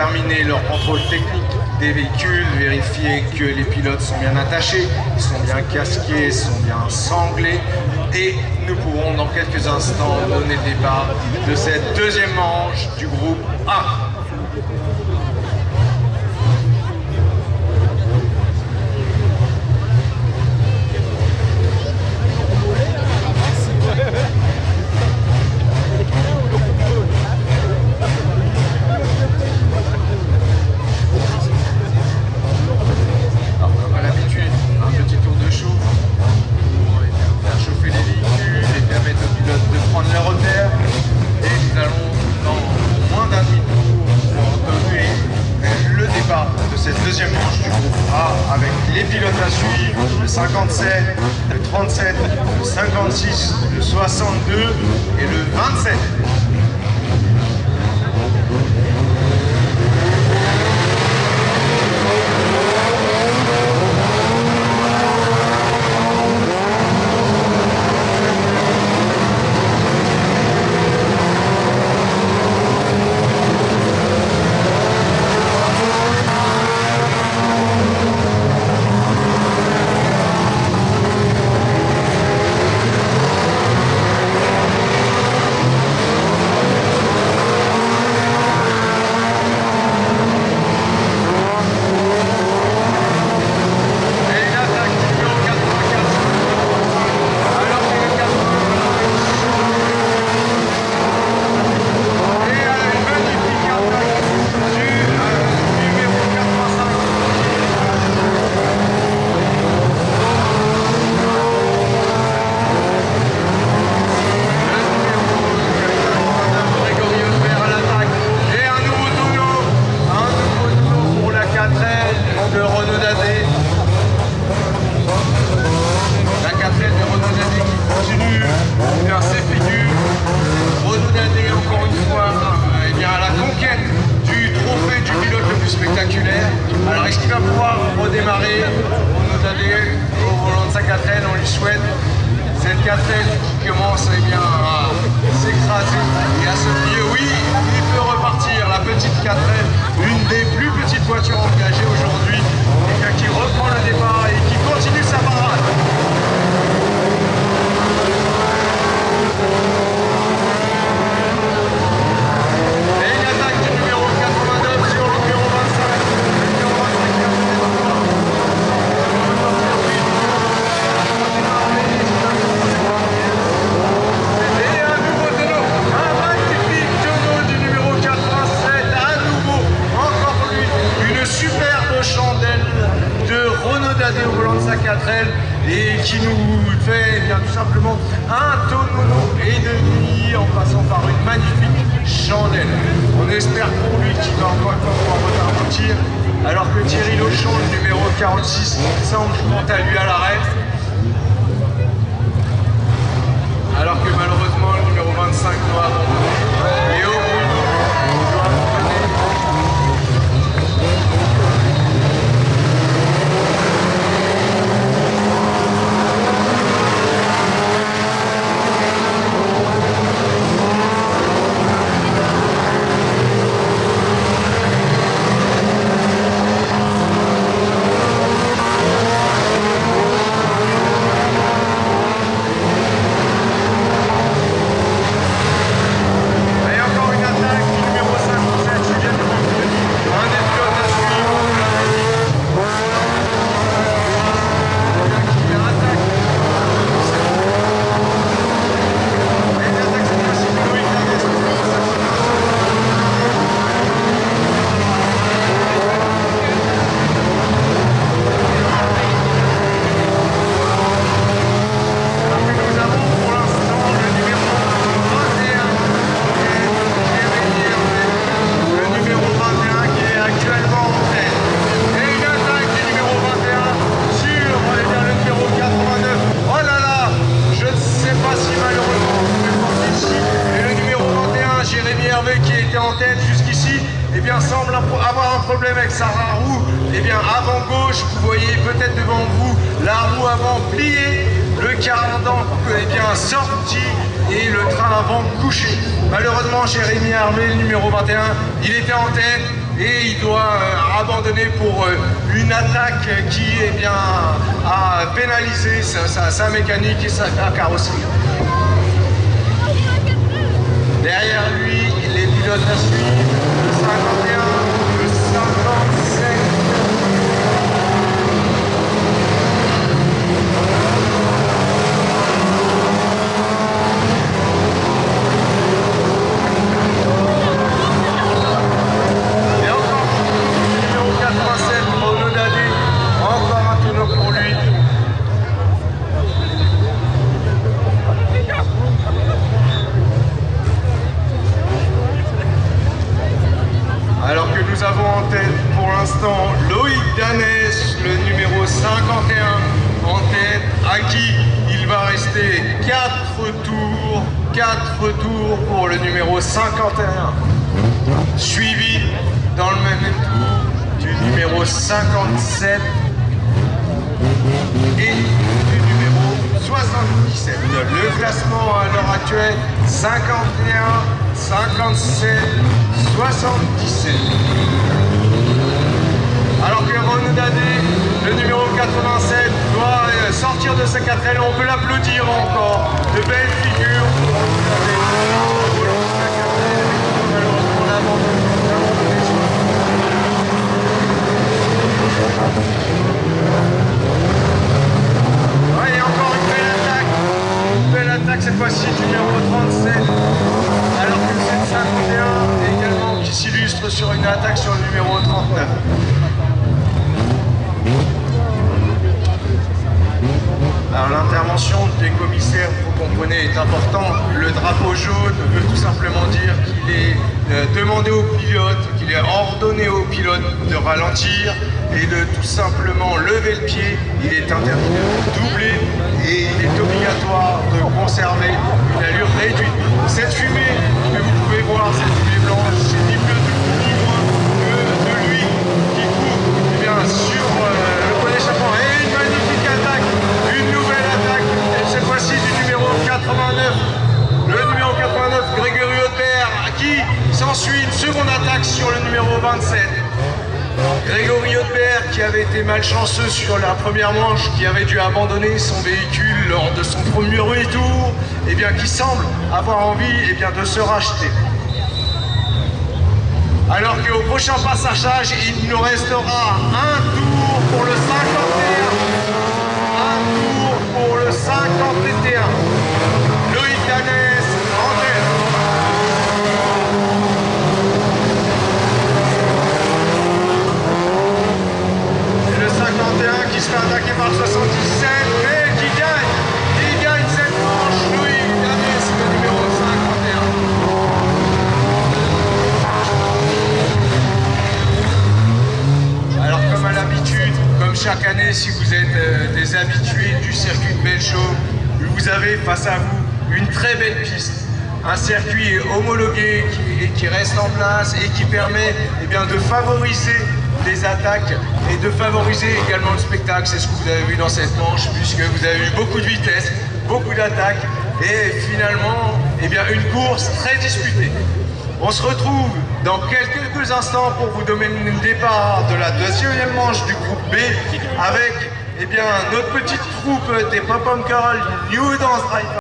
terminer leur contrôle technique des véhicules, vérifier que les pilotes sont bien attachés, sont bien casqués, sont bien sanglés. Et nous pourrons dans quelques instants donner le départ de cette deuxième manche du groupe A. 57, le 37, le 56, le 62 et le 27. Renaud-Tadeo Boulansac et qui nous fait eh bien, tout simplement un tonneau et demi en passant par une magnifique chandelle. On espère pour lui qu'il va encore pouvoir repartir alors que Thierry Lochon, le numéro 46, semble compte à lui à l'arrêt. Alors que malheureusement le numéro 25 doit abandonner. roue, eh bien avant gauche, vous voyez peut-être devant vous la roue avant pliée, le cardan eh bien sorti et le train avant couché. Malheureusement, Jérémy armé le numéro 21, il était en tête et il doit euh, abandonner pour euh, une attaque qui eh bien, a pénalisé sa, mécanique et sa, carrosserie. Derrière lui, les pilotes à suivre, le 50 51. Suivi dans le même tour du numéro 57 et du numéro 77. Le classement à l'heure actuelle, 51, 57, 77. Alors que Renaud Dadé, le numéro 87, doit euh, sortir de sa quatrième, on peut l'applaudir encore. De belles figures pour Renaud Dadé. Volant sa quatrième, malheureusement, on a abandonné- on a abandonné son- Ouais, et encore une belle attaque. Une belle attaque cette fois-ci du numéro 37. Alors que le 751 également qui s'illustre sur une attaque sur le numéro 39. Alors l'intervention des commissaires, vous comprenez, est importante. Le drapeau jaune veut tout simplement dire qu'il est euh, demandé aux pilotes, qu'il est ordonné aux pilotes de ralentir et de tout simplement lever le pied. Il est interdit de doubler et il est obligatoire de conserver une allure réduite. Cette fumée que vous pouvez voir, cette fumée blanche, c'est ni plus ni moins que de l'huile qui court eh bien, sur euh, le point d'échappement. Et une magnifique attaque, une nouvelle attaque, et cette fois-ci du numéro 89. Le numéro 89, Grégory Audebert, à qui s'ensuit une seconde attaque sur le numéro 27. Grégory Audebert, qui avait été malchanceux sur la première manche, qui avait dû abandonner son véhicule lors de son premier tour, et bien qui semble avoir envie eh bien, de se racheter. Alors qu'au prochain passage, il nous restera un tour pour le 51. Un tour pour le 51. Loïc Danès en tête. Et le 51 qui se fait attaquer par le 77, mais qui gagne. Qui gagne cette manche. Loïc Danès, le numéro 51. Alors comme à l'habitude, comme chaque année, si vous êtes euh, des habitués du circuit de Belchaume, vous avez face à vous une très belle piste. Un circuit homologué qui, qui reste en place et qui permet eh bien, de favoriser les attaques et de favoriser également le spectacle. C'est ce que vous avez vu dans cette manche puisque vous avez eu beaucoup de vitesse, beaucoup d'attaques et finalement eh bien, une course très disputée. On se retrouve dans quelques instants pour vous donner le départ de la deuxième manche du groupe B avec eh bien, notre petite troupe des Pop-Pom Girls New Dance Drive.